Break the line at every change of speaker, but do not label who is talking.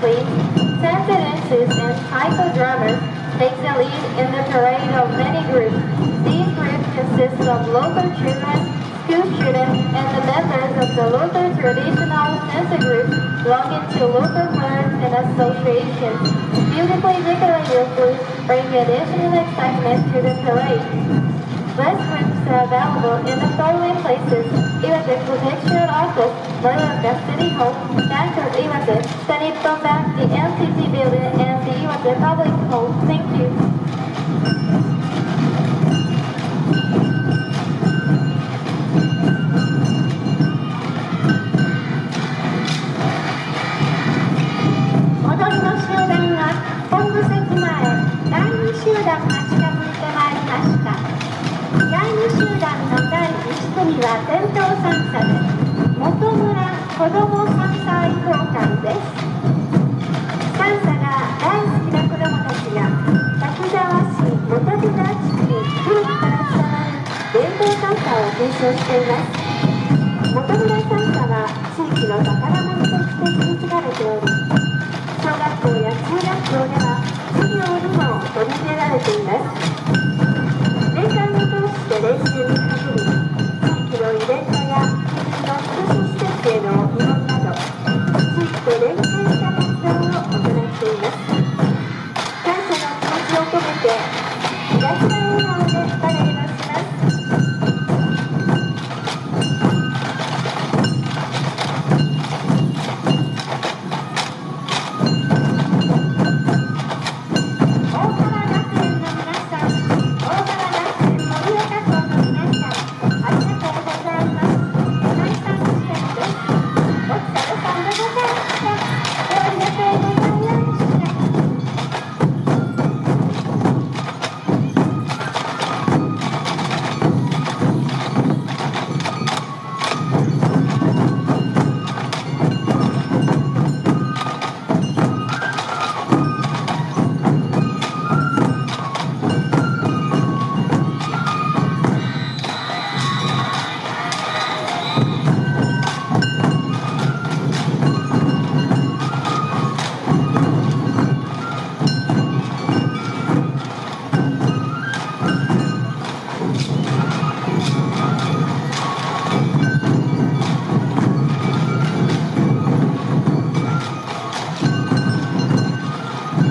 please. And cycle drummers take the lead in the parade of many groups. These groups consist of local children, school students, and the members of the local traditional Sensa groups belonging to local clubs and associations. Beautifully decorated booths bring additional excitement to the parade. Office, Morioka City Hall, Bank of Iwate, the Nippon Bank, the NCC Building, and the Iwate Public Hall. Thank you.
第2集団の第1組は伝統三叉で元村子ども三叉愛好会です。三叉が大好きな子どもたちが滝沢市元寺地区に古くから伝わる伝統三叉を継承しています。元村三叉は地域の宝物として